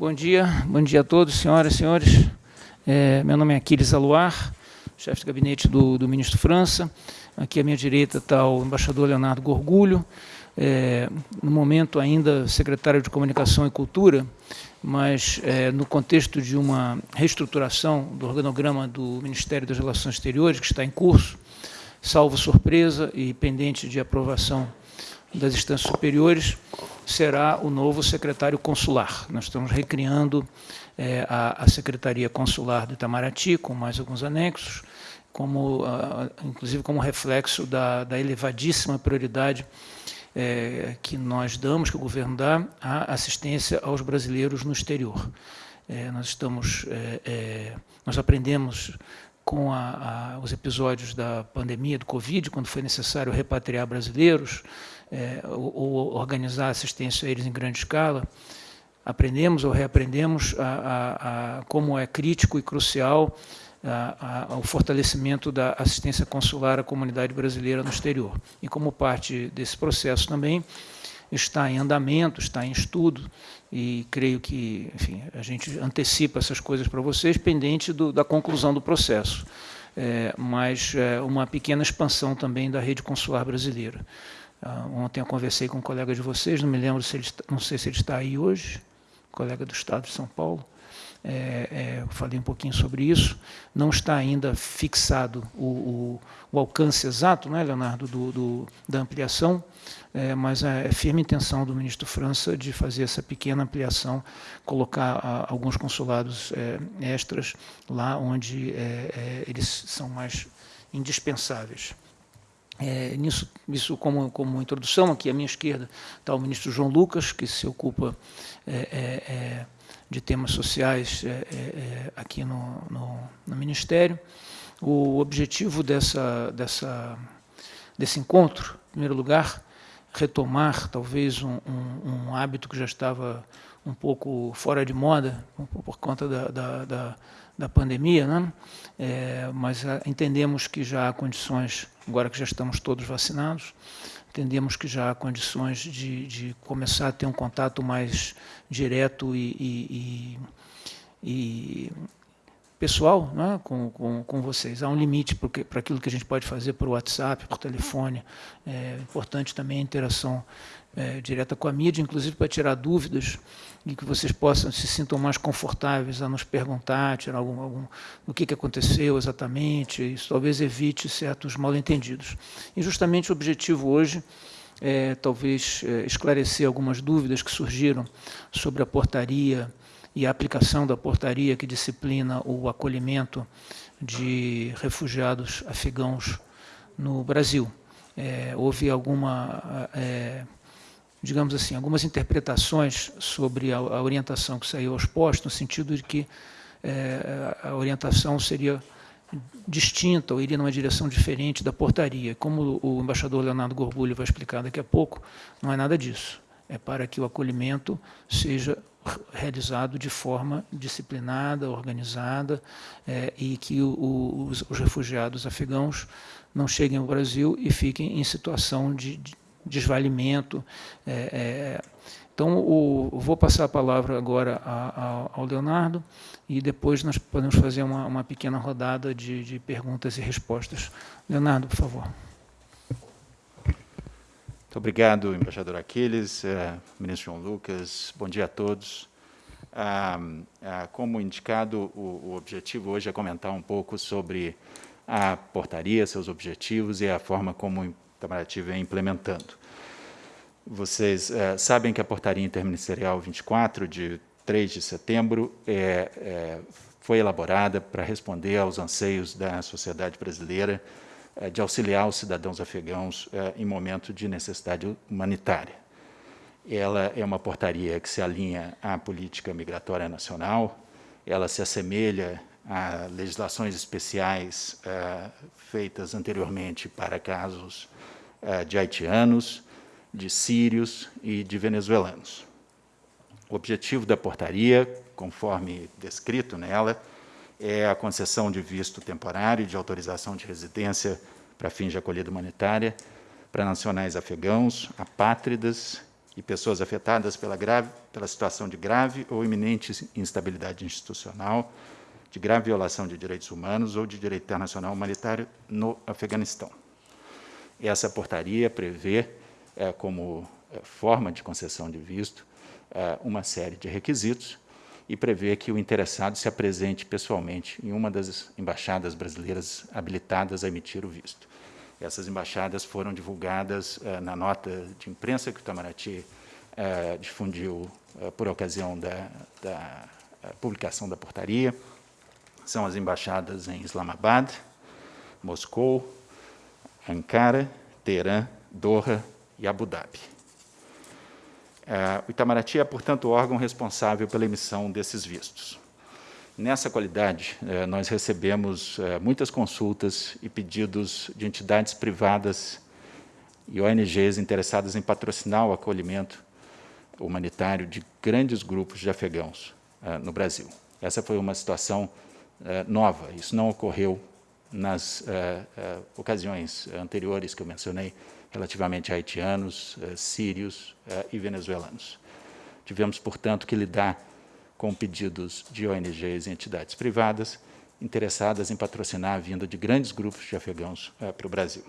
Bom dia, bom dia a todos, senhoras e senhores. É, meu nome é Aquiles Aluar, chefe de gabinete do, do, ministro França. Aqui à minha direita está o embaixador Leonardo Gorgulho, é, no momento ainda secretário de Comunicação e Cultura, mas é, no contexto de uma reestruturação do organograma do Ministério das Relações Exteriores, que está em curso, salvo surpresa e pendente de aprovação das instâncias superiores, será o novo secretário consular. Nós estamos recriando é, a, a, Secretaria Consular do Itamaraty, com mais alguns anexos, como, inclusive como reflexo da, da elevadíssima prioridade é, que nós damos, que o governo dá, à assistência aos brasileiros no exterior. É, nós estamos, é, é nós aprendemos com a, os episódios da pandemia do Covid, quando foi necessário repatriar brasileiros, é, ou, ou, organizar assistência a eles em grande escala, aprendemos ou reaprendemos a, a, a como é crítico e crucial o fortalecimento da assistência consular à comunidade brasileira no exterior. E como parte desse processo também, está em andamento, está em estudo, e creio que, enfim, a gente antecipa essas coisas para vocês, pendente do, da conclusão do processo. É, mas é, uma pequena expansão também da rede consular brasileira. Uh, ontem eu conversei com um colega de vocês, não me lembro se ele não sei se ele está aí hoje, colega do Estado de São Paulo. É, é, falei um pouquinho sobre isso. Não está ainda fixado o, o, o alcance exato, né, Leonardo, do, do da ampliação, é, mas é, é firme intenção do ministro França de fazer essa pequena ampliação, colocar a, alguns consulados é, extras lá onde é, eles são mais indispensáveis. É, nisso, isso como, como introdução, aqui à minha esquerda está o ministro João Lucas, que se ocupa é, é, é de temas sociais é, é, aqui no, no, no, Ministério. O objetivo dessa, dessa, desse encontro, em primeiro lugar, retomar talvez um, um, um hábito que já estava um pouco fora de moda por, conta da, da da pandemia, né? É, mas ah, entendemos que já há condições, agora que já estamos todos vacinados, entendemos que já há condições de, de começar a ter um contato mais direto e, e, e, pessoal né, com, com, com, vocês. Há um limite para aquilo que a gente pode fazer por WhatsApp, por telefone. É importante também a interação é, direta com a mídia, inclusive para tirar dúvidas e que vocês possam se sintam mais confortáveis a nos perguntar, tirar algum, algum o que, que aconteceu exatamente, isso talvez evite certos mal-entendidos. E justamente o objetivo hoje é talvez é, esclarecer algumas dúvidas que surgiram sobre a portaria e a aplicação da portaria que disciplina o acolhimento de refugiados afegãos no Brasil. É, houve alguma é, digamos assim, algumas interpretações sobre a, a, orientação que saiu aos postos, no sentido de que é, a orientação seria distinta ou iria numa direção diferente da portaria. Como o embaixador Leonardo Gorbulho vai explicar daqui a pouco, não é nada disso. É para que o acolhimento seja realizado de forma disciplinada, organizada, é, e que o, o, os, os, refugiados afegãos não cheguem ao Brasil e fiquem em situação de, de desvalimento. É, é, então, o, vou passar a palavra agora a, a, ao Leonardo e depois nós podemos fazer uma, uma pequena rodada de, de, perguntas e respostas. Leonardo, por favor. Muito obrigado, embaixador Aquiles, é, ministro João Lucas, bom dia a todos. Ah, ah, como indicado, o, o objetivo hoje é comentar um pouco sobre a portaria, seus objetivos e a forma como Itamaraty vem implementando. Vocês é, sabem que a portaria interministerial 24, de 3 de setembro, é, é, foi elaborada para responder aos anseios da sociedade brasileira de auxiliar os cidadãos afegãos em momento de necessidade humanitária. Ela é uma portaria que se alinha à política migratória nacional, ela se assemelha a legislações especiais uh, feitas anteriormente para casos uh, de haitianos, de sírios e de venezuelanos. O objetivo da portaria, conforme descrito nela, é a concessão de visto temporário de autorização de residência para fins de acolhida humanitária para nacionais afegãos, apátridas e pessoas afetadas pela, grave, pela situação de grave ou iminente instabilidade institucional, de grave violação de direitos humanos ou de direito internacional humanitário no Afeganistão. Essa portaria prevê, é, como é, forma de concessão de visto, é, uma série de requisitos e prevê que o interessado se apresente pessoalmente em uma das embaixadas brasileiras habilitadas a emitir o visto. Essas embaixadas foram divulgadas uh, na nota de imprensa que o Itamaraty uh, difundiu uh, por ocasião da, da publicação da portaria. São as embaixadas em Islamabad, Moscou, Ankara, Teherã, Doha e Abu Dhabi. o Itamaraty é, portanto, o órgão responsável pela emissão desses vistos. Nessa qualidade, eh, nós recebemos eh, muitas consultas e pedidos de entidades privadas e ONGs interessadas em patrocinar o acolhimento humanitário de grandes grupos de afegãos no Brasil. Essa foi uma situação nova, isso não ocorreu nas ocasiões anteriores que eu mencionei, relativamente a haitianos, sírios e venezuelanos. Tivemos, portanto, que lidar com pedidos de ONGs e entidades privadas interessadas em patrocinar a vinda de grandes grupos de afegãos para o Brasil.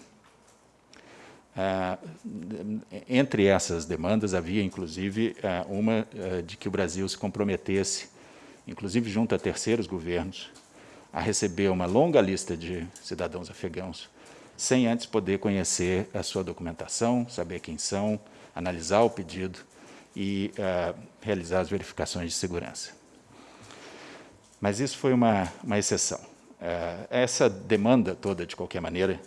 Entre essas demandas havia, inclusive, uma de que o Brasil se comprometesse, inclusive junto a terceiros governos, a receber uma longa lista de cidadãos afegãos, sem antes poder conhecer a sua documentação, saber quem são, analisar o pedido e uh, realizar as verificações de segurança. Mas isso foi uma, uma exceção. Uh, essa demanda toda, de qualquer maneira,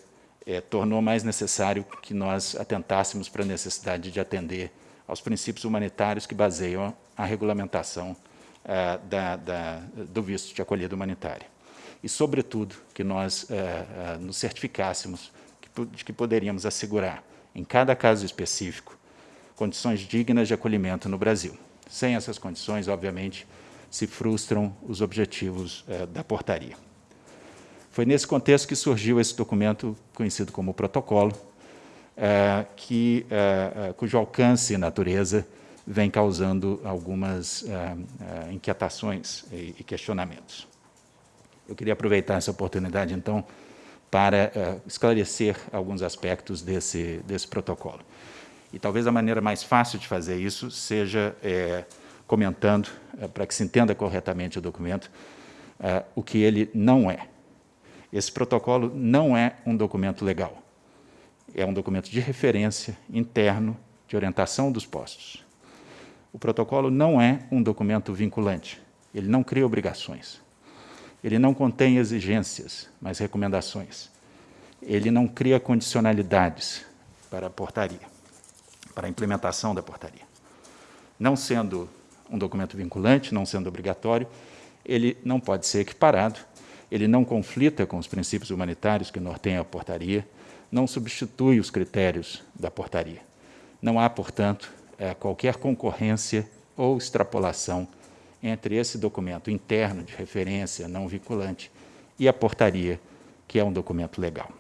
é, tornou mais necessário que nós atentássemos para a necessidade de atender aos princípios humanitários que baseiam a regulamentação uh, da, da, do visto de acolhida humanitária. E, sobretudo, que nós nos certificássemos de que poderíamos assegurar, em cada caso específico, condições dignas de acolhimento no Brasil. Sem essas condições, obviamente, se frustram os objetivos eh, da portaria. Foi nesse contexto que surgiu esse documento conhecido como protocolo, que, cujo alcance e natureza vem causando algumas inquietações e questionamentos. Eu queria aproveitar essa oportunidade, então, para esclarecer alguns aspectos desse, desse protocolo. E talvez a maneira mais fácil de fazer isso seja é, comentando, é, para que se entenda corretamente o documento, é, o que ele não é. Esse protocolo não é um documento legal. É um documento de referência interno de orientação dos postos. O protocolo não é um documento vinculante. Ele não cria obrigações. Ele não contém exigências, mas recomendações. Ele não cria condicionalidades para a portaria para a implementação da portaria. Não sendo um documento vinculante, não sendo obrigatório, ele não pode ser equiparado, ele não conflita com os princípios humanitários que norteiam a portaria, não substitui os critérios da portaria. Não há, portanto, é, qualquer concorrência ou extrapolação entre esse documento interno de referência não vinculante e a portaria, que é um documento legal.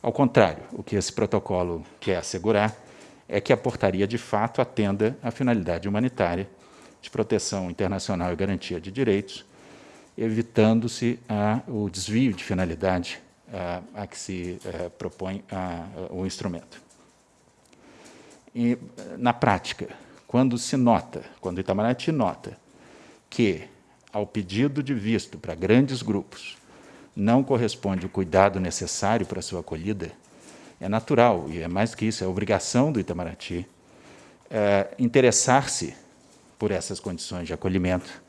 Ao contrário, o que esse protocolo quer assegurar é que a portaria, de fato, atenda à finalidade humanitária de proteção internacional e garantia de direitos, evitando-se o desvio de finalidade a, a que se a, propõe a, o instrumento. E, na prática, quando se nota, quando o Itamaraty nota que, ao pedido de visto para grandes grupos, não corresponde o cuidado necessário para sua acolhida, é natural, e é mais que isso, é obrigação do Itamaraty é, interessar-se por essas condições de acolhimento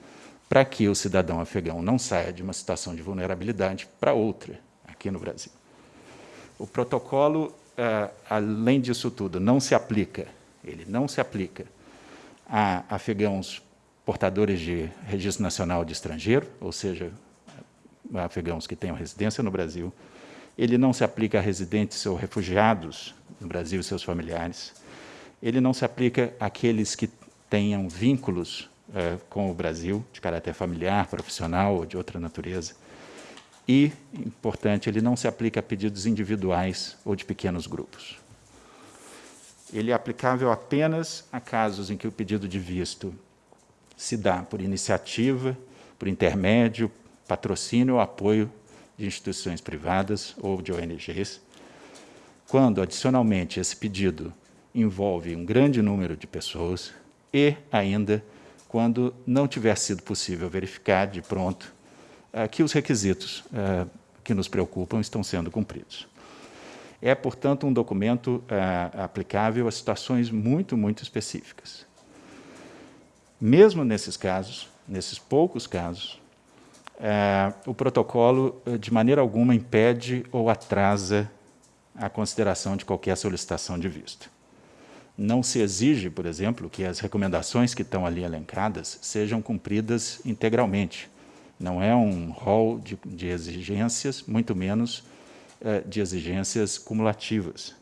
para que o cidadão afegão não saia de uma situação de vulnerabilidade para outra aqui no Brasil. O protocolo, é, além disso tudo, não se aplica, ele não se aplica a afegãos portadores de registro nacional de estrangeiro, ou seja, afegãos que tenham residência no Brasil, ele não se aplica a residentes ou refugiados no Brasil e seus familiares, ele não se aplica àqueles que tenham vínculos eh, com o Brasil, de caráter familiar, profissional ou de outra natureza. E, importante, ele não se aplica a pedidos individuais ou de pequenos grupos. Ele é aplicável apenas a casos em que o pedido de visto se dá por iniciativa, por intermédio, patrocínio ou apoio de instituições privadas ou de ONGs, quando, adicionalmente, esse pedido envolve um grande número de pessoas e, ainda, quando não tiver sido possível verificar de pronto eh, que os requisitos eh, que nos preocupam estão sendo cumpridos. É, portanto, um documento eh, aplicável a situações muito, muito específicas. Mesmo nesses casos, nesses poucos casos, o protocolo, de maneira alguma, impede ou atrasa a consideração de qualquer solicitação de visto. Não se exige, por exemplo, que as recomendações que estão ali elencadas sejam cumpridas integralmente. Não é um rol de, de exigências, muito menos eh, de exigências cumulativas.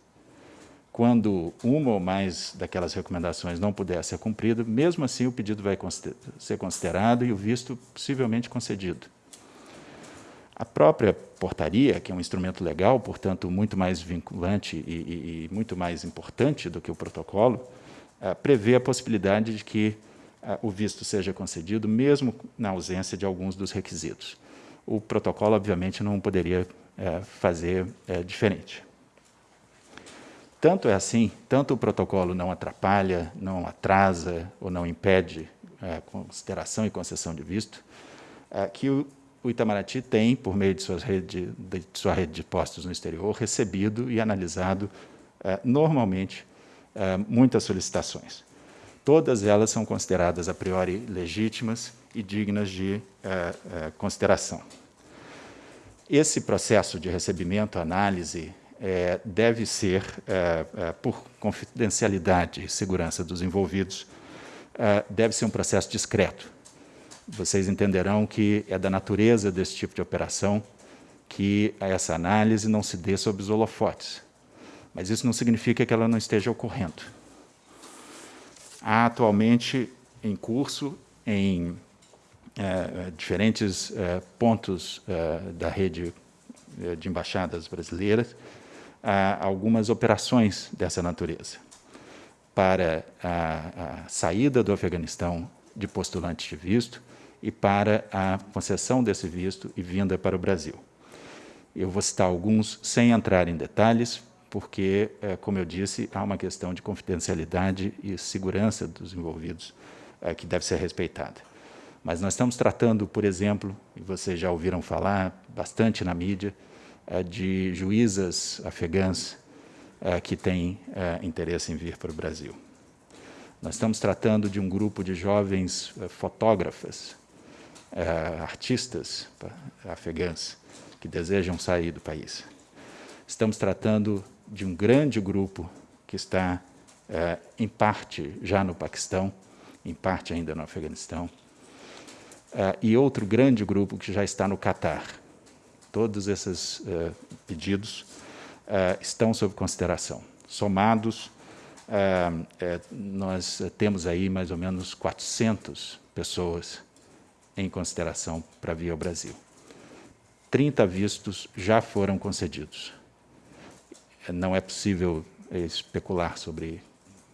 Quando uma ou mais daquelas recomendações não puder ser cumprida, mesmo assim o pedido vai ser considerado e o visto possivelmente concedido. A própria portaria, que é um instrumento legal, portanto, muito mais vinculante e, e, e muito mais importante do que o protocolo, uh, prevê a possibilidade de que uh, o visto seja concedido, mesmo na ausência de alguns dos requisitos. O protocolo, obviamente, não poderia uh, fazer diferente. Tanto é assim, tanto o protocolo não atrapalha, não atrasa ou não impede a consideração e concessão de visto, que o o Itamaraty tem, por meio de, suas rede, de sua rede de postos no exterior, recebido e analisado eh, normalmente muitas solicitações. Todas elas são consideradas a priori legítimas e dignas de consideração. Esse processo de recebimento, análise, deve ser, por confidencialidade e segurança dos envolvidos, deve ser um processo discreto, vocês entenderão que é da natureza desse tipo de operação que essa análise não se dê sob os holofotes. Mas isso não significa que ela não esteja ocorrendo. Há atualmente em curso, em é, diferentes é, pontos é, da rede de embaixadas brasileiras, algumas operações dessa natureza para a, a saída do Afeganistão de postulantes de visto, e para a concessão desse visto e vinda para o Brasil. Eu vou citar alguns sem entrar em detalhes, porque, como eu disse, há uma questão de confidencialidade e segurança dos envolvidos que deve ser respeitada. Mas nós estamos tratando, por exemplo, e vocês já ouviram falar bastante na mídia, eh, de juízas afegãs que têm interesse em vir para o Brasil. Nós estamos tratando de um grupo de jovens fotógrafas artistas afegãs que desejam sair do país. Estamos tratando de um grande grupo que está, em parte, já no Paquistão, em parte ainda no Afeganistão, uh, e outro grande grupo que já está no Catar. Todos esses pedidos estão sob consideração. Somados, nós temos aí mais ou menos 400 pessoas em consideração para vir ao Brasil. 30 vistos já foram concedidos. Não é possível especular sobre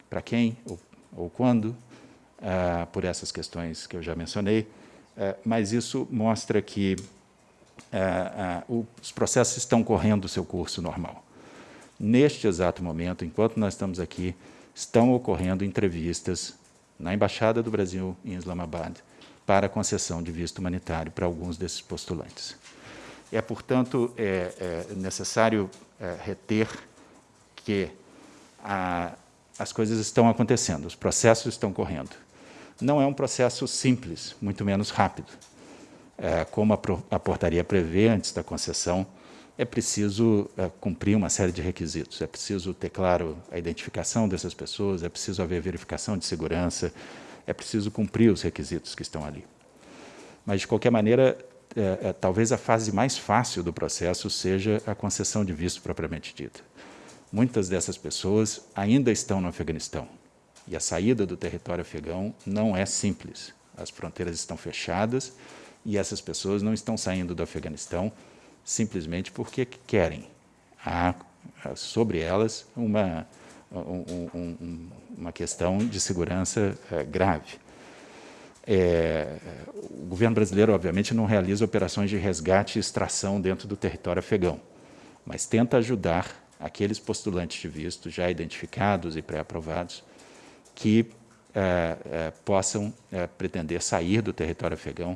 para quem ou, ou quando, por essas questões que eu já mencionei, mas isso mostra que ah, os processos estão correndo o seu curso normal. Neste exato momento, enquanto nós estamos aqui, estão ocorrendo entrevistas na Embaixada do Brasil em Islamabad, para concessão de visto humanitário para alguns desses postulantes. É, portanto, é, é necessário é, reter que a, as coisas estão acontecendo, os processos estão correndo. Não é um processo simples, muito menos rápido. É, como a, a, portaria prevê antes da concessão, é preciso é, cumprir uma série de requisitos. É preciso ter claro a identificação dessas pessoas, é preciso haver verificação de segurança, é preciso cumprir os requisitos que estão ali. Mas, de qualquer maneira, é, é, talvez a fase mais fácil do processo seja a concessão de visto propriamente dita. Muitas dessas pessoas ainda estão no Afeganistão, e a saída do território afegão não é simples. As fronteiras estão fechadas e essas pessoas não estão saindo do Afeganistão simplesmente porque querem. Há sobre elas uma um, um, uma questão de segurança é, grave. É, o governo brasileiro, obviamente, não realiza operações de resgate e extração dentro do território afegão, mas tenta ajudar aqueles postulantes de visto já identificados e pré-aprovados que é, é, possam é, pretender sair do território afegão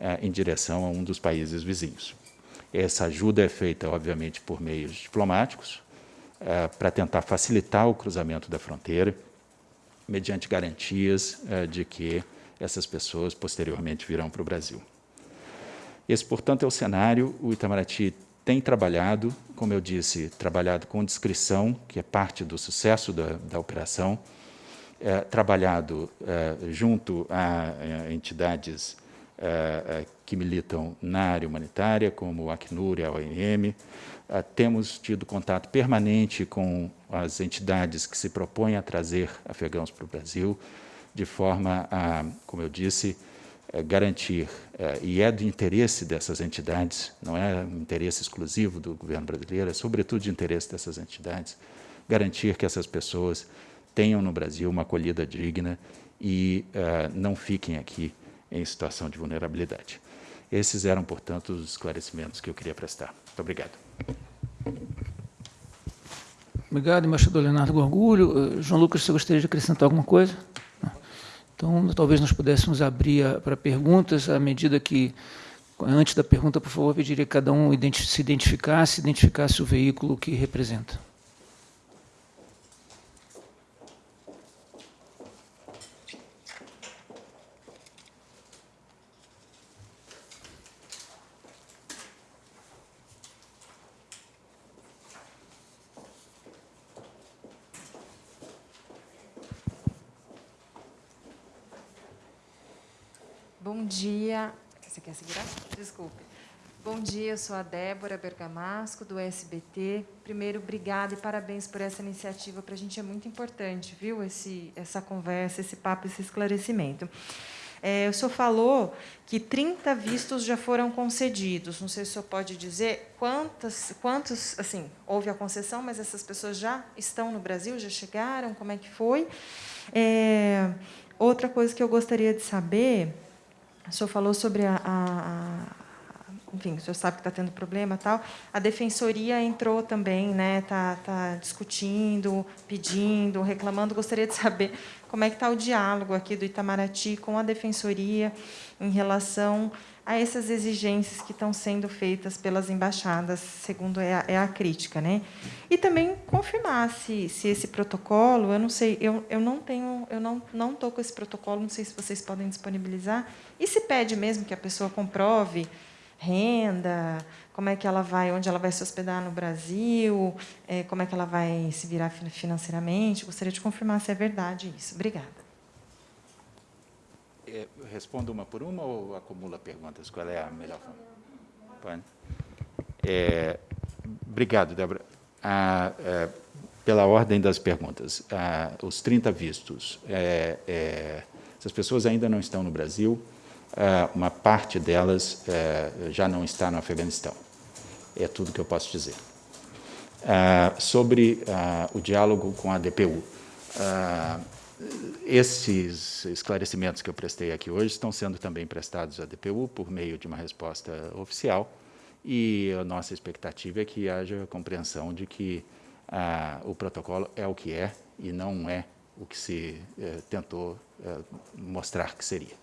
é, em direção a um dos países vizinhos. Essa ajuda é feita, obviamente, por meios diplomáticos, é, para tentar facilitar o cruzamento da fronteira, mediante garantias é, de que essas pessoas posteriormente virão para o Brasil. Esse, portanto, é o cenário. O Itamaraty tem trabalhado, como eu disse, trabalhado com discrição, que é parte do sucesso da, da operação, é, trabalhado é, junto a, a entidades é, é que militam na área humanitária, como o Acnur e a OIM. Temos tido contato permanente com as entidades que se propõem a trazer afegãos para o Brasil, de forma a, como eu disse, garantir, e é do interesse dessas entidades, não é um interesse exclusivo do governo brasileiro, é sobretudo de interesse dessas entidades, garantir que essas pessoas tenham no Brasil uma acolhida digna e uh, não fiquem aqui em situação de vulnerabilidade. Esses eram, portanto, os esclarecimentos que eu queria prestar. Muito obrigado. Obrigado, embaixador Leonardo Gorgulho. João Lucas, você gostaria de acrescentar alguma coisa? Então, talvez nós pudéssemos abrir para perguntas, à medida que, antes da pergunta, por favor, pediria que cada um se identificasse, identificasse o veículo que representa. Bom dia. Você quer segurar? Desculpe. Bom dia, eu sou a Débora Bergamasco, do SBT. Primeiro, obrigada e parabéns por essa iniciativa. Para a gente é muito importante, viu, esse, essa conversa, esse papo, esse esclarecimento. É, o senhor falou que 30 vistos já foram concedidos. Não sei se o senhor pode dizer quantas, quantos, assim, houve a concessão, mas essas pessoas já estão no Brasil, já chegaram, como é que foi? É, outra coisa que eu gostaria de saber o senhor falou sobre a, a, a enfim, o senhor sabe que está tendo problema tal. A defensoria entrou também, né? Está tá discutindo, pedindo, reclamando. Gostaria de saber como é que está o diálogo aqui do Itamaraty com a defensoria em relação a essas exigências que estão sendo feitas pelas embaixadas, segundo é a, é a crítica, né? E também confirmar se, se esse protocolo, eu não sei, eu, eu não tenho, eu não não estou com esse protocolo, não sei se vocês podem disponibilizar. E se pede mesmo que a pessoa comprove renda, como é que ela vai, onde ela vai se hospedar no Brasil, é, como é que ela vai se virar financeiramente. Gostaria de confirmar se é verdade isso. Obrigada. É, respondo uma por uma ou acumula perguntas? Qual é a melhor forma? É, obrigado, Débora. Ah, é, pela ordem das perguntas, ah, os 30 vistos, é, é, essas pessoas ainda não estão no Brasil, ah, uma parte delas é, já não está no Afeganistão. É tudo que eu posso dizer. Ah, sobre ah, o diálogo com a DPU, esses esclarecimentos que eu prestei aqui hoje estão sendo também prestados à DPU por meio de uma resposta oficial e a nossa expectativa é que haja compreensão de que ah, o protocolo é o que é e não é o que se eh, tentou eh, mostrar que seria.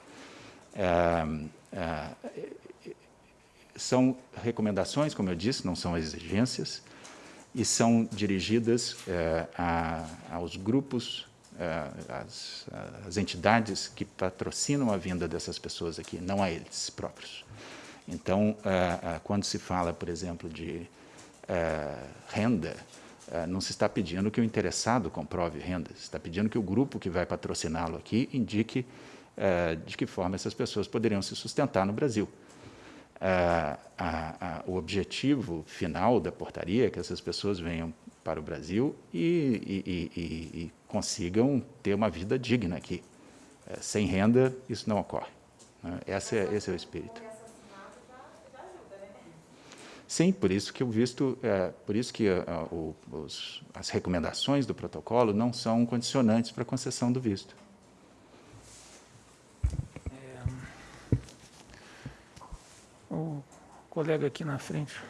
Ah, ah, são recomendações, como eu disse, não são exigências, e são dirigidas eh, a, aos grupos as, as, entidades que patrocinam a vinda dessas pessoas aqui, não a eles próprios. Então, é, quando se fala, por exemplo, de renda, não se está pedindo que o interessado comprove renda, se está pedindo que o grupo que vai patrociná-lo aqui indique de que forma essas pessoas poderiam se sustentar no Brasil. O objetivo final da portaria é que essas pessoas venham para o Brasil e, e, e, e consigam ter uma vida digna aqui. É, sem renda, isso não ocorre. Né? Esse, é, esse é o espírito. Sim, por isso que o visto, é, por isso que a, o, os, as recomendações do protocolo não são condicionantes para a concessão do visto. É, o colega aqui na frente.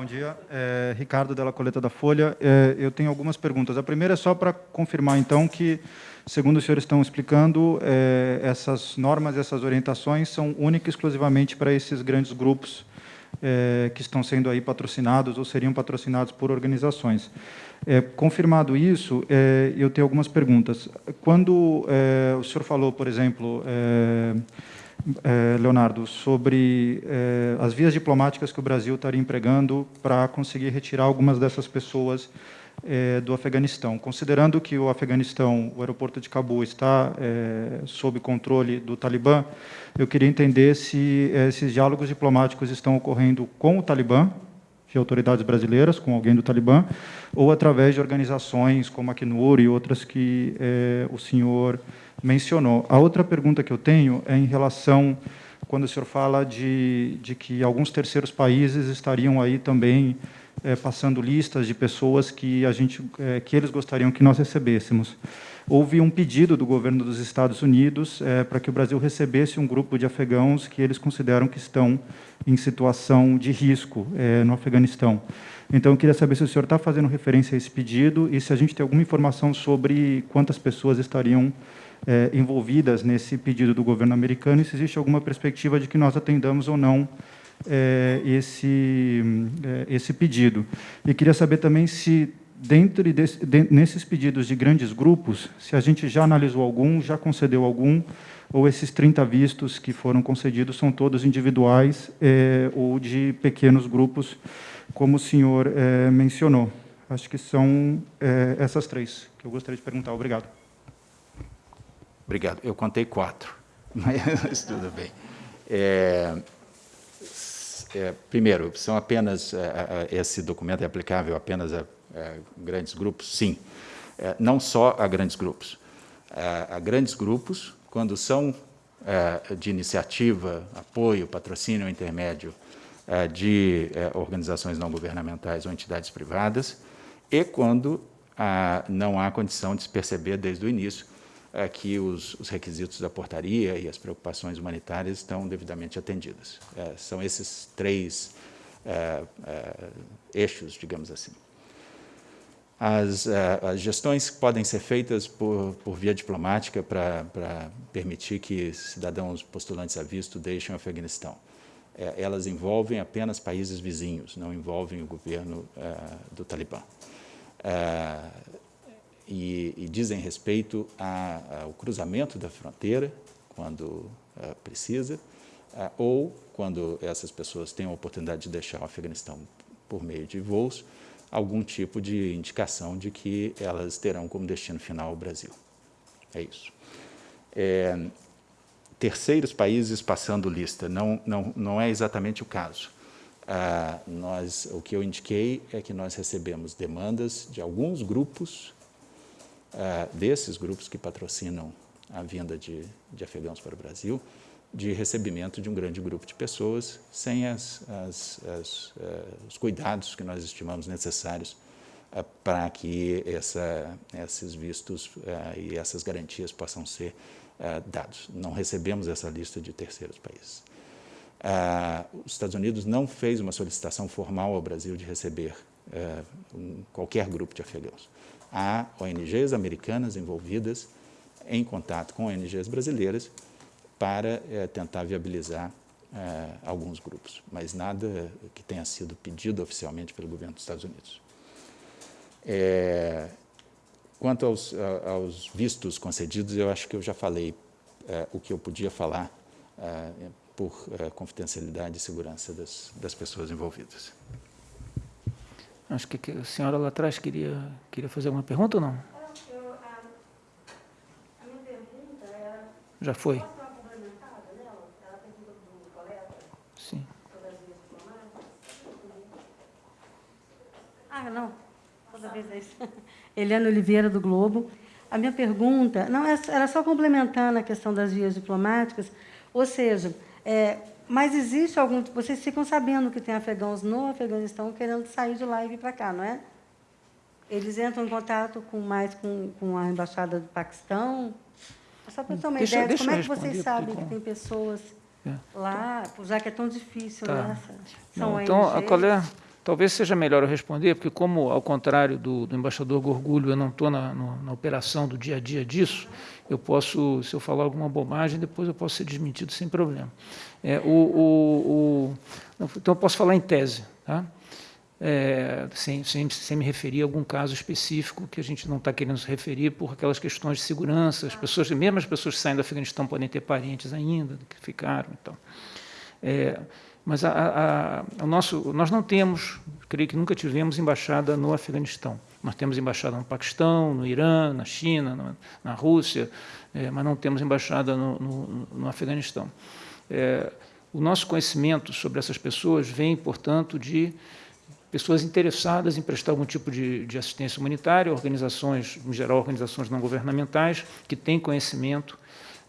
Bom dia, é, Ricardo Della Coleta da Folha. É, eu tenho algumas perguntas. A primeira é só para confirmar, então, que, segundo os senhores estão explicando, é, essas normas, essas orientações são únicas e exclusivamente para esses grandes grupos é, que estão sendo aí patrocinados ou seriam patrocinados por organizações. É, confirmado isso, é, eu tenho algumas perguntas. Quando o senhor falou, por exemplo, é, Leonardo, sobre é, as vias diplomáticas que o Brasil estaria empregando para conseguir retirar algumas dessas pessoas é, do Afeganistão. Considerando que o Afeganistão, o aeroporto de Cabul, está sob controle do Talibã, eu queria entender se esses diálogos diplomáticos estão ocorrendo com o Talibã, de autoridades brasileiras, com alguém do Talibã, ou através de organizações como a Acnur e outras que é, o senhor mencionou. A outra pergunta que eu tenho é em relação quando o senhor fala de, de que alguns terceiros países estariam aí também é, passando listas de pessoas que a gente é, que eles gostariam que nós recebêssemos. Houve um pedido do governo dos Estados Unidos é, para que o Brasil recebesse um grupo de afegãos que eles consideram que estão em situação de risco no Afeganistão. Então, eu queria saber se o senhor está fazendo referência a esse pedido e se a gente tem alguma informação sobre quantas pessoas estariam é, envolvidas nesse pedido do governo americano e se existe alguma perspectiva de que nós atendamos ou não é, esse, é, esse pedido. E queria saber também se, dentro desse, de, nesses pedidos de grandes grupos, se a gente já analisou algum, já concedeu algum, ou esses 30 vistos que foram concedidos são todos individuais é, ou de pequenos grupos, como o senhor é, mencionou. Acho que são é, essas três que eu gostaria de perguntar. Obrigado. Obrigado. Eu contei quatro, mas tudo bem. É, é, primeiro, são apenas é, é, esse documento é aplicável apenas a, a grandes grupos? Sim. É, não só a grandes grupos. A, grandes grupos, quando são é, de iniciativa, apoio, patrocínio intermédio de organizações não governamentais ou entidades privadas, e quando não há condição de se perceber desde o início é que os, os, requisitos da portaria e as preocupações humanitárias estão devidamente atendidas. É, são esses três é, é eixos, digamos assim. As, é, as, gestões podem ser feitas por, por via diplomática para permitir que cidadãos postulantes a visto deixem o Afeganistão. É, elas envolvem apenas países vizinhos, não envolvem o governo do Talibã e, e dizem respeito a, ao cruzamento da fronteira, quando uh, precisa, uh, ou quando essas pessoas têm a oportunidade de deixar o Afeganistão por meio de voos, algum tipo de indicação de que elas terão como destino final o Brasil. É isso. É, terceiros países passando lista, não, não, não é exatamente o caso. Ah, nós, o que eu indiquei é que nós recebemos demandas de alguns grupos uh, desses grupos que patrocinam a vinda de, de afegãos para o Brasil, de recebimento de um grande grupo de pessoas, sem as, as, as, uh, os cuidados que nós estimamos necessários uh, para que essa, esses vistos uh, e essas garantias possam ser dados. Não recebemos essa lista de terceiros países. os Estados Unidos não fez uma solicitação formal ao Brasil de receber um, qualquer grupo de afegãos há ONGs americanas envolvidas em contato com ONGs brasileiras para é, tentar viabilizar é, alguns grupos, mas nada que tenha sido pedido oficialmente pelo governo dos Estados Unidos. É, quanto aos, aos, vistos concedidos, eu acho que eu já falei o que eu podia falar por confidencialidade e segurança das, das pessoas envolvidas. Acho que a senhora lá atrás queria, queria fazer uma pergunta ou não? Eu, a, a minha pergunta era... Já foi? Sim. Ah, não. Toda vez é isso. Eliane Oliveira, do Globo. a minha pergunta, não é, era só complementando a questão das vias diplomáticas, ou seja, é, mas existe algum... Vocês ficam sabendo que tem afegãos no Afeganistão querendo sair de lá e vir para cá, não é? Eles entram em contato com mais com, com a Embaixada do Paquistão? Só para ter uma deixa, ideia de como é que vocês sabem que tem pessoas é. lá, já que é tão difícil, tá. né? São Não, então, a colher, talvez seja melhor eu responder, porque como, ao contrário do, do embaixador Gorgulho, eu não estou na, na, operação do dia a dia disso, eu posso, se eu falar alguma bobagem, depois eu posso ser desmentido sem problema. É, o, o, o, então, eu posso falar em tese, tá? é, sem, sem, sem, me referir a algum caso específico que a gente não está querendo se referir por aquelas questões de segurança. As pessoas, mesmo as pessoas que saem do Afeganistão podem ter parentes ainda que ficaram. Então, é, mas a, a, a, nosso, nós não temos, creio que nunca tivemos embaixada no Afeganistão. Nós temos embaixada no Paquistão, no Irã, na China, no, na Rússia, é, mas não temos embaixada no, no, no Afeganistão. É, o nosso conhecimento sobre essas pessoas vem, portanto, de pessoas interessadas em prestar algum tipo de, de, assistência humanitária, organizações, em geral organizações não governamentais, que têm conhecimento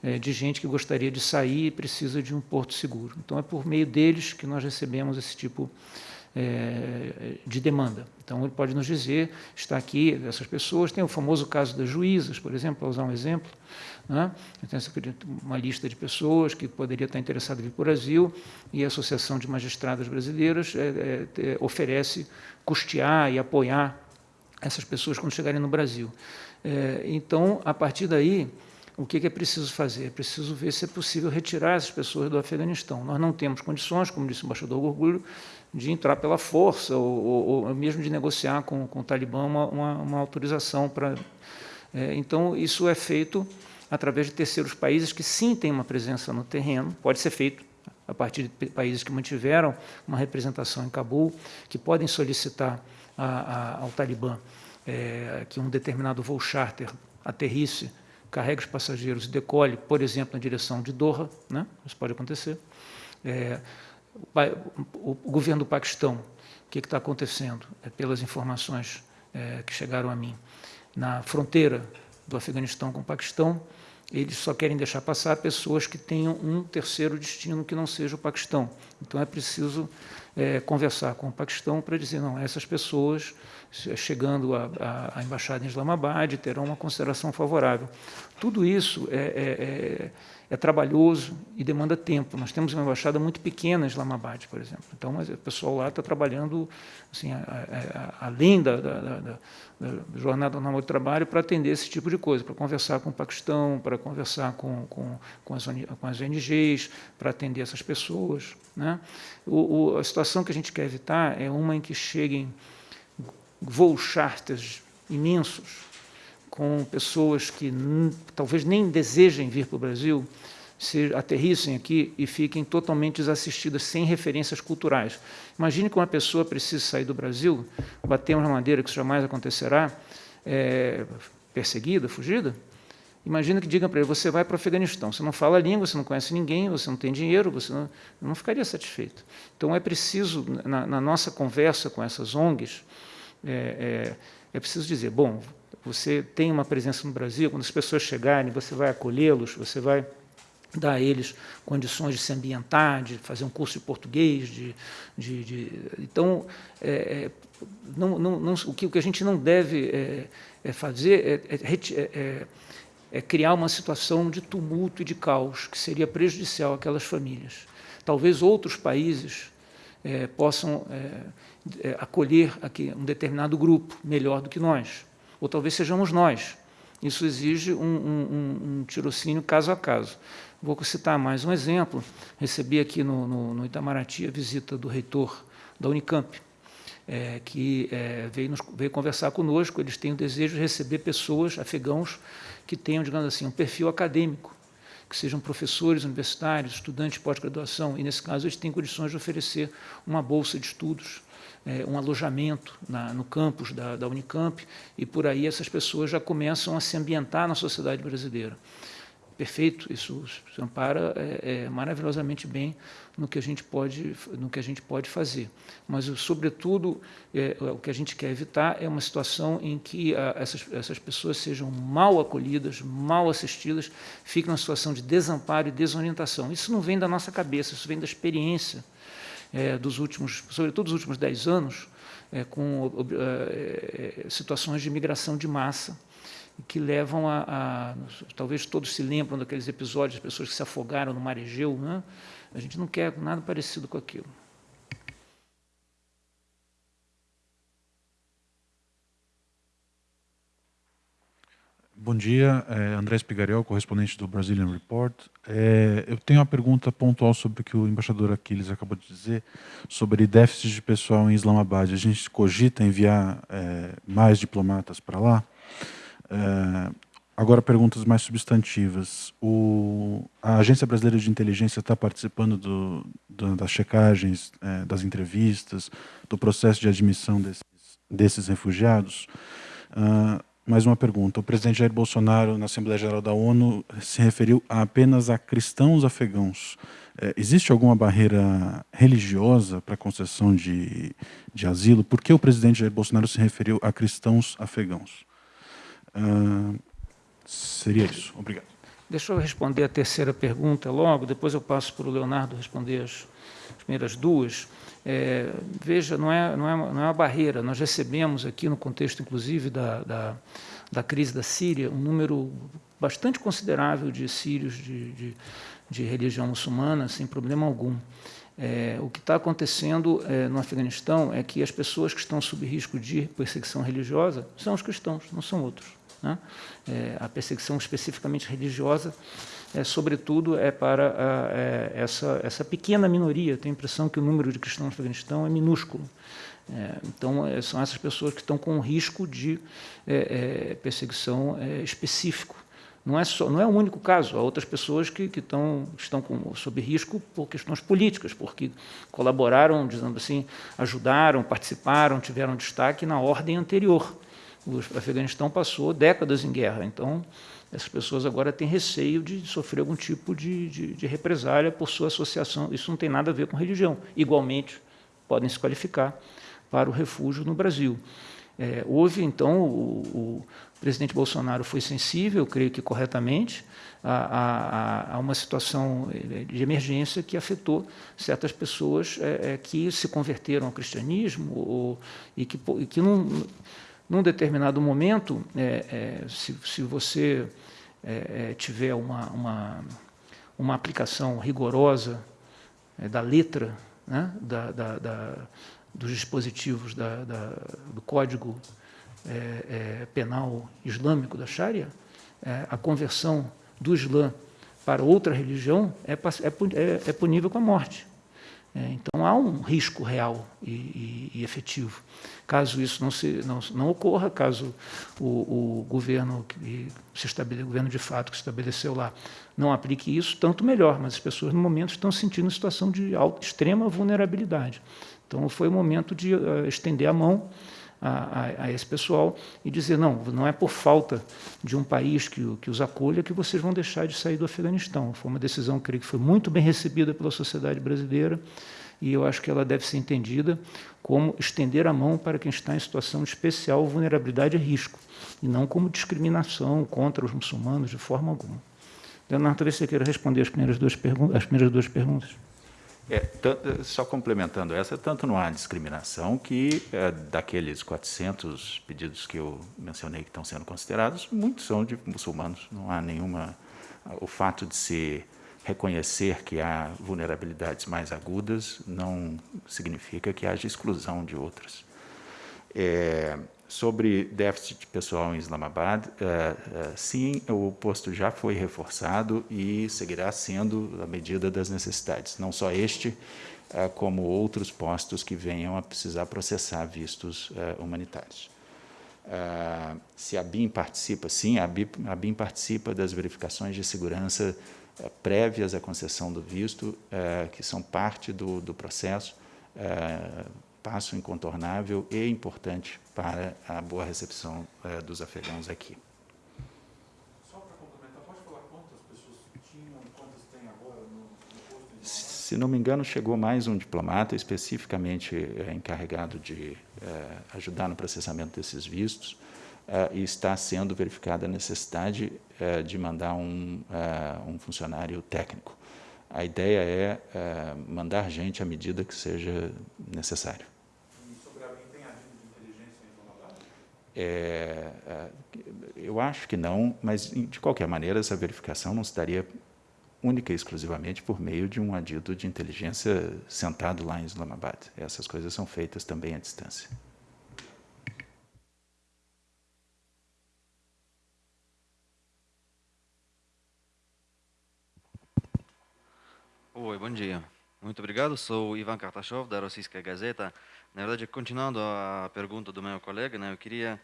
é, de gente que gostaria de sair e precisa de um porto seguro. Então, é por meio deles que nós recebemos esse tipo é, de demanda. Então, ele pode nos dizer, está aqui, essas pessoas, tem o famoso caso das juízas, por exemplo, para usar um exemplo, né? Tem uma lista de pessoas que poderia estar interessada em vir para o Brasil e a Associação de Magistradas Brasileiras é, é, oferece custear e apoiar essas pessoas quando chegarem no Brasil. É, então, a partir daí, o que é preciso fazer? É preciso ver se é possível retirar essas pessoas do Afeganistão. Nós não temos condições, como disse o embaixador Orgulho, de entrar pela força ou, ou, ou mesmo de negociar com, com o Talibã uma, uma, uma autorização para... É, então, isso é feito através de terceiros países que sim têm uma presença no terreno, pode ser feito a partir de países que mantiveram uma representação em Cabul, que podem solicitar a, a, ao Talibã é, que um determinado voo charter aterrisse, carregue os passageiros e decole, por exemplo, na direção de Doha, né? isso pode acontecer. É, o, governo do Paquistão, o que está acontecendo? É, pelas informações é, que chegaram a mim, na fronteira do Afeganistão com o Paquistão, eles só querem deixar passar pessoas que tenham um terceiro destino que não seja o Paquistão. Então é preciso é, conversar com o Paquistão para dizer, não, essas pessoas, chegando à embaixada em Islamabad, terão uma consideração favorável. Tudo isso é, é, é é trabalhoso e demanda tempo. Nós temos uma embaixada muito pequena em Islamabad, por exemplo. Então, o pessoal lá está trabalhando assim, a, a, a, além da, da, da, da, jornada normal de trabalho para atender esse tipo de coisa, para conversar com o Paquistão, para conversar com, com, com, as, com as ONGs, para atender essas pessoas. Né? O, o, a situação que a gente quer evitar é uma em que cheguem voos charters imensos com pessoas que talvez nem desejem vir para o Brasil, se aterrissem aqui e fiquem totalmente desassistidas, sem referências culturais. Imagine que uma pessoa precisa sair do Brasil, batemos na madeira que isso jamais acontecerá, é, perseguida, fugida. Imagina que digam para ele, você vai para o Afeganistão, você não fala a língua, você não conhece ninguém, você não tem dinheiro, você não, não ficaria satisfeito. Então, é preciso, na, na nossa conversa com essas ONGs, é, é, é preciso dizer, bom, você tem uma presença no Brasil, quando as pessoas chegarem, você vai acolhê-los, você vai dar a eles condições de se ambientar, de fazer um curso de português, de, de, de então é, é não, não, não, o, que, o que a gente não deve é, é fazer é é, é, criar uma situação de tumulto e de caos que seria prejudicial àquelas famílias. Talvez outros países possam acolher aqui um determinado grupo melhor do que nós ou talvez sejamos nós. Isso exige um, um, um tirocínio caso a caso. Vou citar mais um exemplo. Recebi aqui no, no, no Itamaraty a visita do reitor da Unicamp, é, que é, veio, nos, veio conversar conosco. Eles têm o desejo de receber pessoas, afegãos, que tenham, digamos assim, um perfil acadêmico, que sejam professores universitários, estudantes de pós-graduação, e, nesse caso, eles têm condições de oferecer uma bolsa de estudos é, um alojamento na, no campus da, da, Unicamp, e por aí essas pessoas já começam a se ambientar na sociedade brasileira. perfeito, isso se ampara é, é, maravilhosamente bem no que a gente pode, no que a gente pode fazer. Mas, sobretudo, é, o que a gente quer evitar é uma situação em que a, essas, essas pessoas sejam mal acolhidas, mal assistidas, fiquem numa situação de desamparo e desorientação. Isso não vem da nossa cabeça, isso vem da experiência é, dos últimos, sobretudo dos últimos dez anos, é, com é, situações de migração de massa, que levam a, a, Talvez todos se lembram daqueles episódios, de pessoas que se afogaram no mar Egeu. Né? A gente não quer nada parecido com aquilo. Bom dia, é André correspondente do Brazilian Report. É, eu tenho uma pergunta pontual sobre o que o embaixador Aquiles acabou de dizer, sobre déficit de pessoal em Islamabad. A gente cogita enviar é, mais diplomatas para lá? É, agora, perguntas mais substantivas. O, a Agência Brasileira de Inteligência está participando do, do, das checagens, é, das entrevistas, do processo de admissão desses, desses refugiados? Uh, mais uma pergunta. O presidente Jair Bolsonaro, na Assembleia Geral da ONU, se referiu apenas a cristãos afegãos. É, existe alguma barreira religiosa para a concessão de, de asilo? Por que o presidente Jair Bolsonaro se referiu a cristãos afegãos? Uh, seria isso. Obrigado. Deixa eu responder a terceira pergunta logo, depois eu passo para o Leonardo responder as primeiras duas. É, veja, não é, não, é, não é uma barreira. Nós recebemos aqui, no contexto, inclusive, da, da, da crise da Síria, um número bastante considerável de sírios de, de, de religião muçulmana, sem problema algum. É, o que está acontecendo é, no Afeganistão é que as pessoas que estão sob risco de perseguição religiosa são os cristãos, não são outros. Né? É, a perseguição especificamente religiosa é, sobretudo, é para a, é, essa, essa pequena minoria. Tenho a impressão que o número de cristãos no Afeganistão é minúsculo. É, então, é, são essas pessoas que estão com risco de é, é, perseguição específico. Não é, só, não é o único caso, há outras pessoas que, que estão, estão com, sob risco por questões políticas, porque colaboraram, dizendo assim, ajudaram, participaram, tiveram destaque na ordem anterior. O Afeganistão passou décadas em guerra, então essas pessoas agora têm receio de sofrer algum tipo de, de, de, represália por sua associação. Isso não tem nada a ver com religião. Igualmente, podem se qualificar para o refúgio no Brasil. É, houve, então, o, o, presidente Bolsonaro foi sensível, creio que corretamente, a, a, a, uma situação é, de emergência que afetou certas pessoas é, que se converteram ao cristianismo ou, e que, que não num determinado momento, é, é, se, se, você é, é, tiver uma, uma, uma, aplicação rigorosa é, da letra né, da, da, da, dos dispositivos do Código é, Penal Islâmico da Sharia, a conversão do Islã para outra religião é, punível com a morte. Então há um risco real e, e, e, efetivo. Caso isso não, se, não, não ocorra, caso o, o governo que se estabele, o governo de fato que se estabeleceu lá não aplique isso, tanto melhor. Mas as pessoas no momento estão sentindo uma situação de alta, extrema vulnerabilidade. Então foi o momento de uh, estender a mão a, a, a, esse pessoal e dizer, não, não é por falta de um país que, que os acolha que vocês vão deixar de sair do Afeganistão. Foi uma decisão, creio que foi muito bem recebida pela sociedade brasileira e eu acho que ela deve ser entendida como estender a mão para quem está em situação de especial vulnerabilidade e risco, e não como discriminação contra os muçulmanos de forma alguma. Leonardo, talvez você queira responder as primeiras duas, as primeiras duas perguntas. É, só complementando essa, tanto não há discriminação que é, daqueles 400 pedidos que eu mencionei que estão sendo considerados, muitos são de muçulmanos. Não há nenhuma... O fato de se reconhecer que há vulnerabilidades mais agudas não significa que haja exclusão de outras. É, Sobre déficit pessoal em Islamabad, uh, uh, sim, o posto já foi reforçado e seguirá sendo à medida das necessidades. Não só este, uh, como outros postos que venham a precisar processar vistos humanitários. se a BIM participa, sim, a BIM, a BIM participa das verificações de segurança eh, prévias à concessão do visto, eh, que são parte do, do processo, eh, passo incontornável e importante para a boa recepção dos afegãos aqui. Só para complementar, pode falar quantas pessoas tinham quantas têm agora no, no Se não me engano, chegou mais um diplomata especificamente encarregado de ajudar no processamento desses vistos é, e está sendo verificada a necessidade é, de mandar um, é, um, funcionário técnico. A ideia é, mandar gente à medida que seja necessário. É, eu acho que não, mas de qualquer maneira essa verificação não estaria única e exclusivamente por meio de um adido de inteligência sentado lá em Islamabad. Essas coisas são feitas também à distância. Bom dia. Muito obrigado. Sou Ivan Kartashov, da Rossiyska Gazeta. Na verdade, continuando a pergunta do meu colega, né, eu queria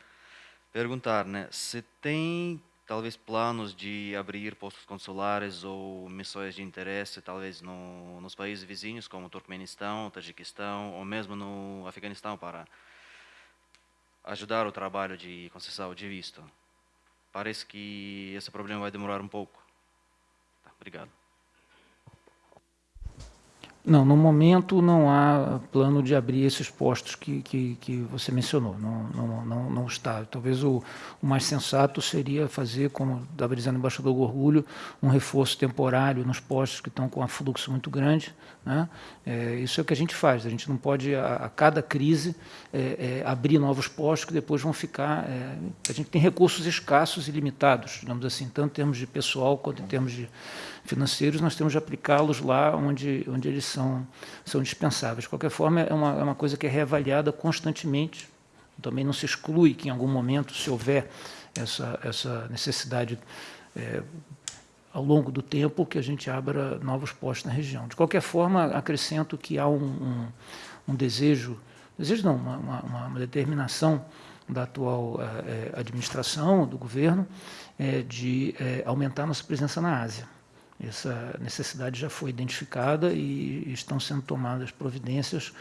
perguntar né, se tem talvez planos de abrir postos consulares ou missões de interesse, talvez no, nos países vizinhos, como Turkmenistão, Tajiquistão, ou mesmo no Afeganistão, para ajudar o trabalho de concessão de visto. Parece que esse problema vai demorar um pouco. Tá, obrigado. Não, no momento não há plano de abrir esses postos que, que, que você mencionou, não, não, não, não, está. Talvez o, o mais sensato seria fazer, como estava dizendo o embaixador Gorgulho, um reforço temporário nos postos que estão com um fluxo muito grande. Né? É, isso é o que a gente faz, a gente não pode, a, a cada crise, é, é, abrir novos postos que depois vão ficar... É, a gente tem recursos escassos e limitados, digamos assim, tanto em termos de pessoal quanto em termos de financeiros, nós temos de aplicá-los lá onde, onde eles são, são dispensáveis. De qualquer forma, é uma, é uma coisa que é reavaliada constantemente. Também não se exclui que, em algum momento, se houver essa, essa necessidade é, ao longo do tempo, que a gente abra novos postos na região. De qualquer forma, acrescento que há um, um, um desejo, desejo não, uma, uma, uma determinação da atual é, administração, do governo, é, de é, aumentar nossa presença na Ásia. Essa necessidade já foi identificada e estão sendo tomadas providências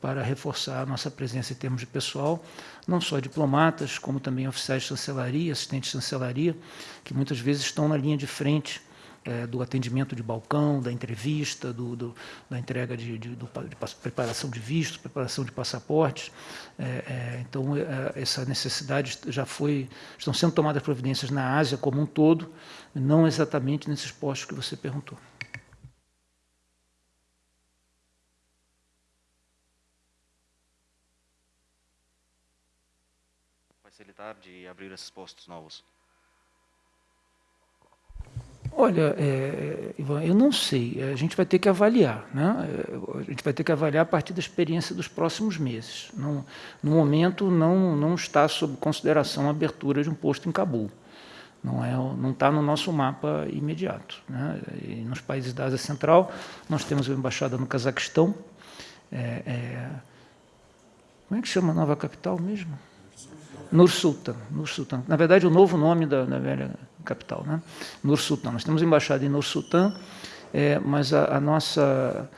para reforçar a nossa presença em termos de pessoal, não só diplomatas, como também oficiais de chancelaria, assistentes de chancelaria, que muitas vezes estão na linha de frente é, do atendimento de balcão, da entrevista, do, do da entrega de, de, do, de, preparação de visto, preparação de passaportes. É, é, então, é, essa necessidade já foi, estão sendo tomadas providências na Ásia como um todo, não exatamente nesses postos que você perguntou. Facilitar de abrir esses postos novos. Olha, é, Ivan, eu não sei. A gente vai ter que avaliar. Né? A gente vai ter que avaliar a partir da experiência dos próximos meses. Não, no momento, não, não está sob consideração a abertura de um posto em Cabul. Não é, não está no nosso mapa imediato. Né? Nos países da Ásia Central, nós temos uma embaixada no Cazaquistão. É, é, como é que chama a nova capital mesmo? Nur Sultan. Nur Sultan. Na verdade, o novo nome da, da velha capital, né? Nur Sultan. Nós temos embaixada em Nur Sultan, é, mas a, a, nossa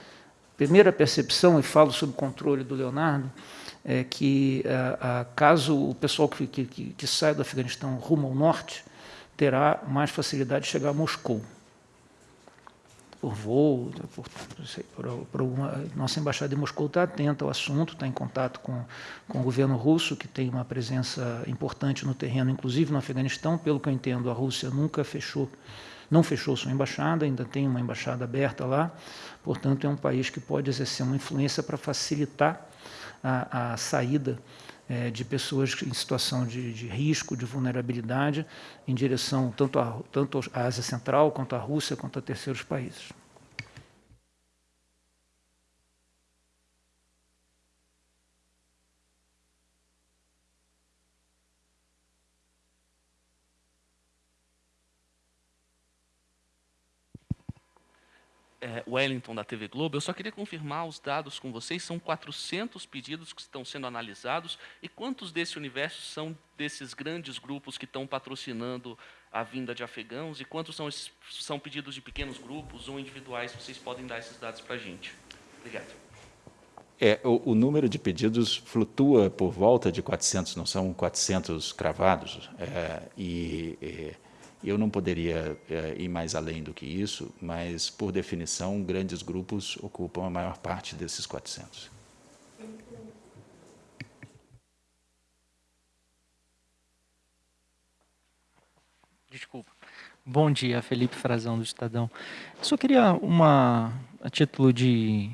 primeira percepção, e falo sob controle do Leonardo, é que a, a, caso o pessoal que, que, que sai do Afeganistão rumo ao norte, terá mais facilidade de chegar a Moscou por voo, por, por, por alguma, nossa embaixada em Moscou está atenta ao assunto, está em contato com, com o governo russo, que tem uma presença importante no terreno, inclusive no Afeganistão. Pelo que eu entendo, a Rússia nunca fechou, não fechou sua embaixada, ainda tem uma embaixada aberta lá. Portanto, é um país que pode exercer uma influência para facilitar a, a saída é, de pessoas em situação de, de, risco, de vulnerabilidade, em direção tanto, tanto à Ásia Central, quanto à Rússia, quanto a terceiros países. É, Wellington, da TV Globo. Eu só queria confirmar os dados com vocês. São 400 pedidos que estão sendo analisados. E quantos desse universo são desses grandes grupos que estão patrocinando a vinda de afegãos? E quantos são, são pedidos de pequenos grupos ou individuais? Vocês podem dar esses dados para a gente. Obrigado. É, o, o, número de pedidos flutua por volta de 400, não são 400 cravados. É, e, e Eu não poderia é, ir mais além do que isso, mas, por definição, grandes grupos ocupam a maior parte desses 400. Desculpa. Bom dia, Felipe Frazão, do Estadão. Só queria uma, a título de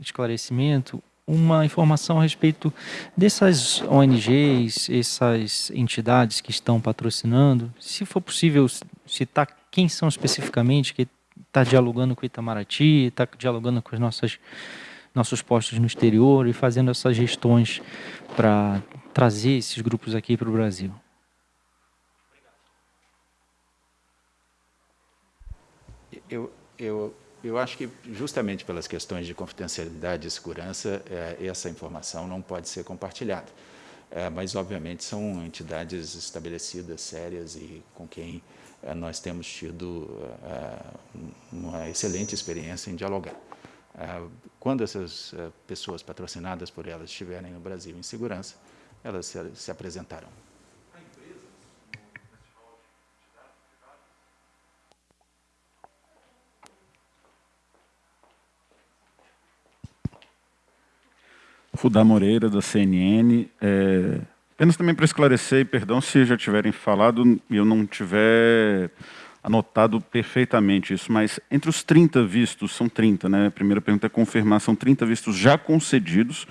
esclarecimento, uma informação a respeito dessas ONGs, essas entidades que estão patrocinando, se for possível citar quem são especificamente, que está dialogando com o Itamaraty, está dialogando com os nossos, nossos postos no exterior e fazendo essas gestões para trazer esses grupos aqui para o Brasil. Eu, eu eu acho que, justamente pelas questões de confidencialidade e segurança, é, essa informação não pode ser compartilhada. É, mas, obviamente, são entidades estabelecidas, sérias e com quem é, nós temos tido uma excelente experiência em dialogar. quando essas pessoas patrocinadas por elas estiverem no Brasil em segurança, elas se, se apresentarão. Rudá Moreira, da CNN. É, apenas também para esclarecer, e perdão se já tiverem falado e eu não tiver anotado perfeitamente isso, mas entre os 30 vistos, são 30, né? A primeira pergunta é confirmar, são 30 vistos já concedidos.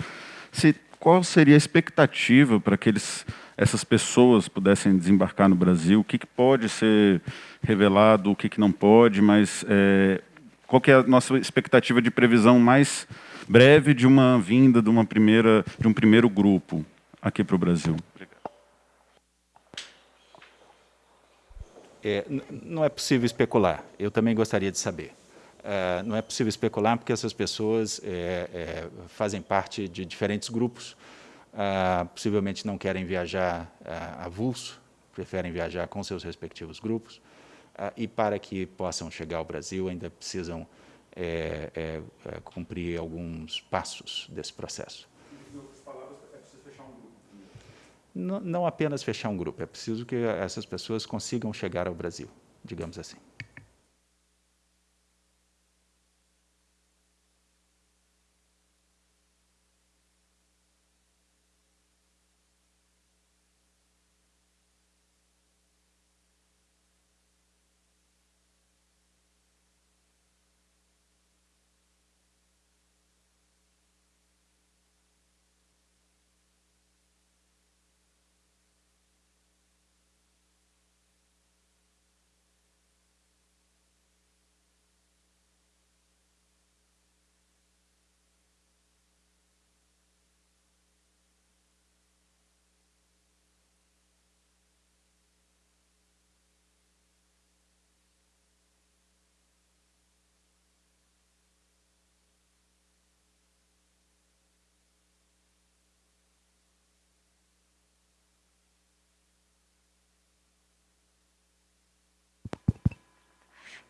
Se, qual seria a expectativa para que eles, essas pessoas pudessem desembarcar no Brasil? O que, que pode ser revelado, o que, que não pode, mas é, qual que é a nossa expectativa de previsão mais breve de uma vinda de, uma primeira, de um primeiro grupo aqui para o Brasil. É, não é possível especular. Eu também gostaria de saber. Uh, não é possível especular porque essas pessoas é, é, fazem parte de diferentes grupos. Uh, possivelmente não querem viajar uh, avulso, preferem viajar com seus respectivos grupos. E para que possam chegar ao Brasil, ainda precisam é, é, é, cumprir alguns passos desse processo. Não, não apenas fechar um grupo, é preciso que essas pessoas consigam chegar ao Brasil, digamos assim.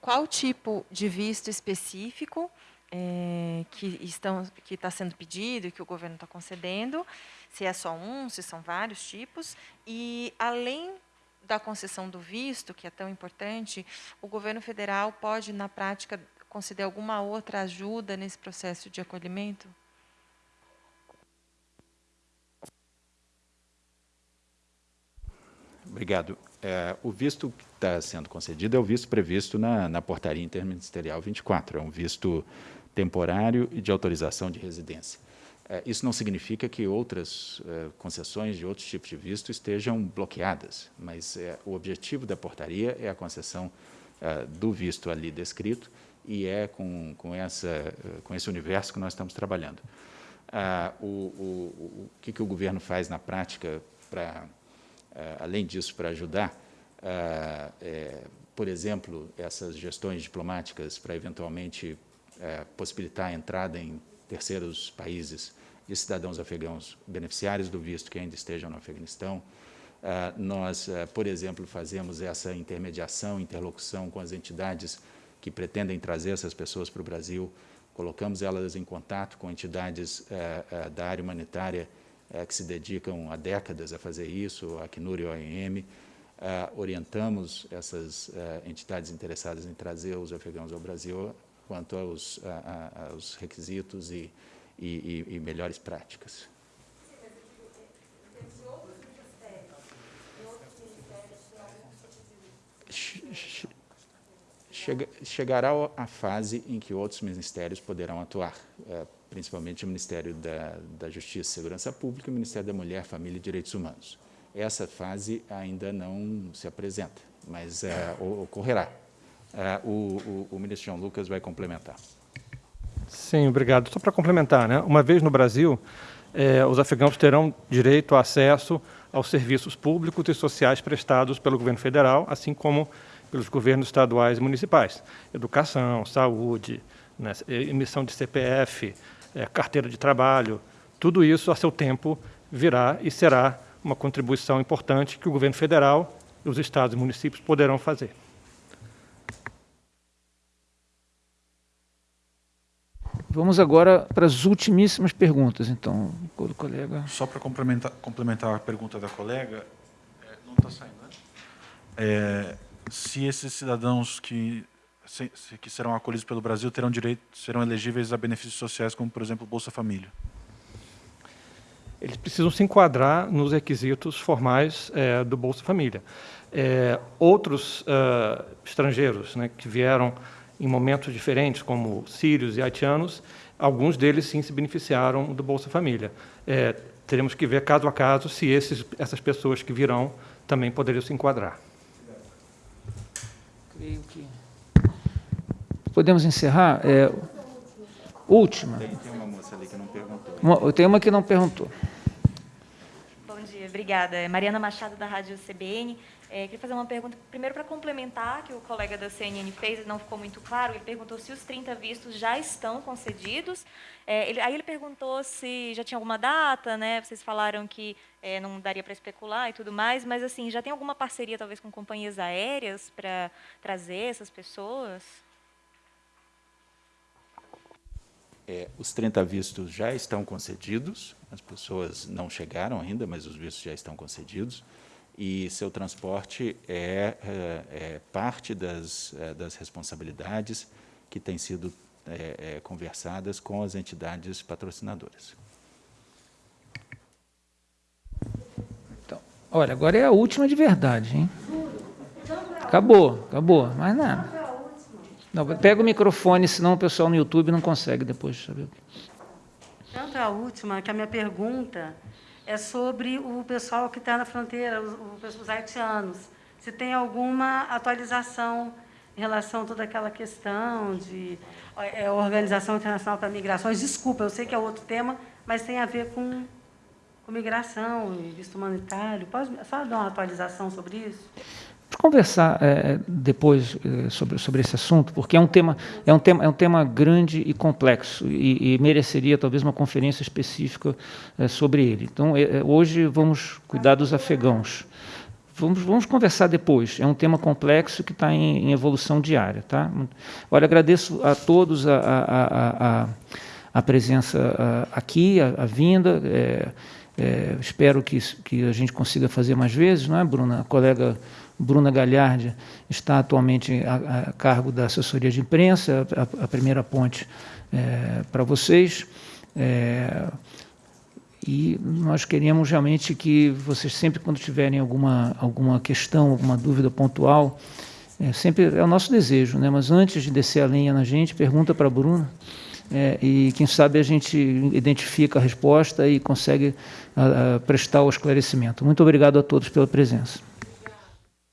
Qual tipo de visto específico é, que está sendo pedido e que o governo está concedendo, se é só um, se são vários tipos, e além da concessão do visto, que é tão importante, o governo federal pode, na prática, conceder alguma outra ajuda nesse processo de acolhimento? Obrigado. É, o visto que está sendo concedido é o visto previsto na, na Portaria Interministerial 24, é um visto temporário e de autorização de residência. É, isso não significa que outras é, concessões de outros tipos de visto estejam bloqueadas, mas é, o objetivo da portaria é a concessão é, do visto ali descrito e é com, com, essa, com esse universo que nós estamos trabalhando. Ah, o, o, o que, que o governo faz na prática para além disso, para ajudar, eh, eh, por exemplo, essas gestões diplomáticas para eventualmente possibilitar a entrada em terceiros países de cidadãos afegãos beneficiários do visto que ainda estejam no Afeganistão. nós, por exemplo, fazemos essa intermediação, interlocução com as entidades que pretendem trazer essas pessoas para o Brasil, colocamos elas em contato com entidades da área humanitária que se dedicam há décadas a fazer isso, a Acnur e a OIM. orientamos essas entidades interessadas em trazer os afegãos ao Brasil quanto aos, aos requisitos e, e, e melhores práticas. chegará a fase em que outros ministérios poderão atuar, é, principalmente o Ministério da, da Justiça e Segurança Pública e o Ministério da Mulher, Família e Direitos Humanos. Essa fase ainda não se apresenta, mas é, ocorrerá. É, o, o, o ministro João Lucas vai complementar. Sim, obrigado. Só para complementar, né? uma vez no Brasil, eh, os afegãos terão direito a acesso aos serviços públicos e sociais prestados pelo governo federal, assim como pelos governos estaduais e municipais. Educação, saúde, né, emissão de CPF, é, carteira de trabalho, tudo isso a seu tempo virá e será uma contribuição importante que o governo federal, os estados e municípios poderão fazer. Vamos agora para as ultimíssimas perguntas, então, colega. Só para complementar, complementar a pergunta da colega, é, não está saindo, né? É, se esses cidadãos que, que serão acolhidos pelo Brasil terão direito, serão elegíveis a benefícios sociais, como, por exemplo, Bolsa Família? Eles precisam se enquadrar nos requisitos formais é, do Bolsa Família. É, outros uh, estrangeiros né, que vieram em momentos diferentes, como sírios e haitianos, alguns deles sim se beneficiaram do Bolsa Família. É, teremos que ver caso a caso se esses, essas pessoas que virão também poderiam se enquadrar. Creio que podemos encerrar. É, última. Tem, tem uma moça ali que não perguntou. Uma, tem uma que não perguntou. Bom dia, obrigada. É Mariana Machado da Rádio CBN. É, queria fazer uma pergunta, primeiro para complementar, que o colega da CNN fez, não ficou muito claro, ele perguntou se os 30 vistos já estão concedidos. É, ele, aí ele perguntou se já tinha alguma data, né? Vocês falaram que é, não daria para especular e tudo mais, mas assim, já tem alguma parceria talvez com companhias aéreas para trazer essas pessoas? É, os 30 vistos já estão concedidos, as pessoas não chegaram ainda, mas os vistos já estão concedidos e seu transporte é, é, é parte das, é, das responsabilidades que têm sido é, é, conversadas com as entidades patrocinadoras. Então, olha, agora é a última de verdade, hein? Acabou, acabou, mais nada. Não, pega o microfone, senão o pessoal no YouTube não consegue depois saber. Tanto a última, que a minha pergunta é sobre o pessoal que está na fronteira, os, os haitianos. Se tem alguma atualização em relação a toda aquela questão de é, Organização Internacional para Migrações. Desculpa, eu sei que é outro tema, mas tem a ver com, com migração e visto humanitário. Pode só dar uma atualização sobre isso? Conversar é, depois é, sobre, sobre esse assunto, porque é um tema, é um tema, é um tema grande e complexo e, e mereceria talvez uma conferência específica é, sobre ele. Então, hoje vamos cuidar dos afegãos. Vamos, vamos conversar depois. É um tema complexo que está em, em, evolução diária. Tá? Olha, agradeço a todos a, a, a, a presença aqui, a, vinda. Espero que, que a gente consiga fazer mais vezes, não é, Bruna? A colega Bruna Galhardi está atualmente a, a cargo da assessoria de imprensa, a, a primeira ponte é, para vocês. É, e nós queríamos realmente que vocês sempre, quando tiverem alguma, alguma questão, alguma dúvida pontual, é, sempre é o nosso desejo, né? mas antes de descer a lenha na gente, pergunta para a Bruna, é, e quem sabe a gente identifica a resposta e consegue a, a prestar o esclarecimento. Muito obrigado a todos pela presença.